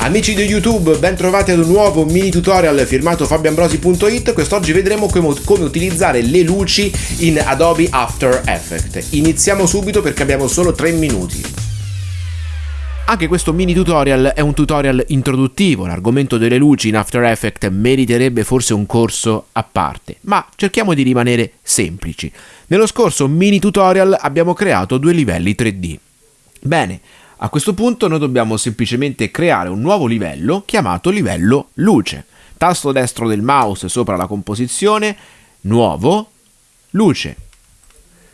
Amici di YouTube, ben trovati ad un nuovo mini tutorial firmato fabioambrosi.it. Quest'oggi vedremo come, come, utilizzare le luci in Adobe After Effects. Iniziamo subito perché abbiamo solo 3 minuti. Anche questo mini tutorial è un tutorial introduttivo, l'argomento delle luci in After Effects meriterebbe forse un corso a parte, ma cerchiamo di rimanere semplici. Nello scorso mini tutorial abbiamo creato due livelli 3D. Bene, a questo punto noi dobbiamo semplicemente creare un nuovo livello chiamato livello luce. Tasto destro del mouse sopra la composizione, nuovo, luce.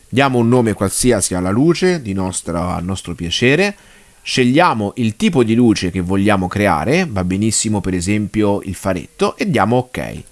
Diamo un nome qualsiasi alla luce di nostro, a nostro piacere. Scegliamo il tipo di luce che vogliamo creare, va benissimo per esempio il faretto, e diamo ok.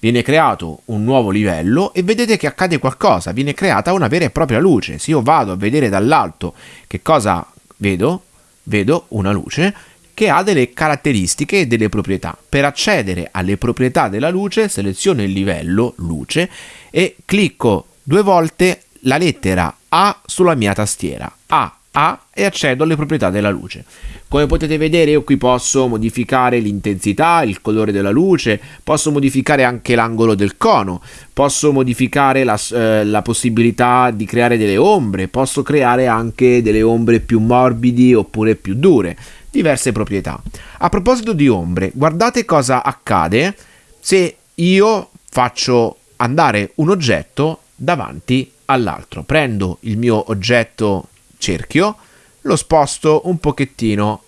Viene creato un nuovo livello e vedete che accade qualcosa, viene creata una vera e propria luce. Se io vado a vedere dall'alto che cosa vedo, vedo una luce che ha delle caratteristiche e delle proprietà. Per accedere alle proprietà della luce seleziono il livello luce e clicco due volte la lettera A sulla mia tastiera. A a e accedo alle proprietà della luce. Come potete vedere io qui posso modificare l'intensità, il colore della luce, posso modificare anche l'angolo del cono, posso modificare la, eh, la, possibilità di creare delle ombre, posso creare anche delle ombre più morbidi oppure più dure, diverse proprietà. A proposito di ombre, guardate cosa accade se io faccio andare un oggetto davanti all'altro. Prendo il mio oggetto cerchio, lo sposto un pochettino,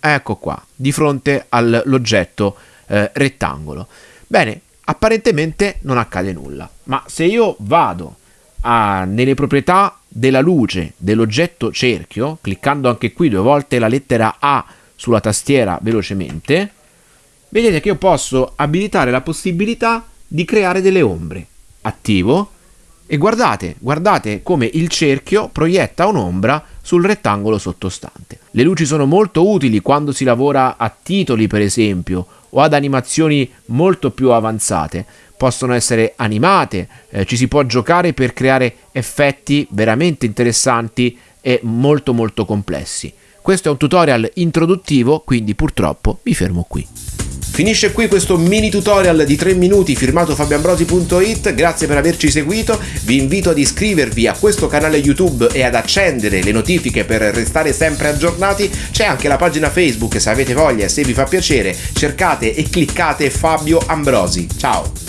ecco qua, di fronte all'oggetto eh, rettangolo. Bene, apparentemente non accade nulla, ma se io vado a, nelle proprietà della luce dell'oggetto cerchio, cliccando anche qui due volte la lettera A sulla tastiera velocemente, vedete che io posso abilitare la possibilità di creare delle ombre. Attivo, e guardate, guardate come il cerchio proietta un'ombra sul rettangolo sottostante. Le luci sono molto utili quando si lavora a titoli, per esempio, o ad animazioni molto più avanzate. Possono essere animate, eh, ci si può giocare per creare effetti veramente interessanti e molto molto complessi. Questo è un tutorial introduttivo, quindi purtroppo mi fermo qui. Finisce qui questo mini tutorial di 3 minuti firmato fabioambrosi.it, grazie per averci seguito, vi invito ad iscrivervi a questo canale YouTube e ad accendere le notifiche per restare sempre aggiornati, c'è anche la pagina Facebook se avete voglia e se vi fa piacere, cercate e cliccate Fabio Ambrosi. Ciao!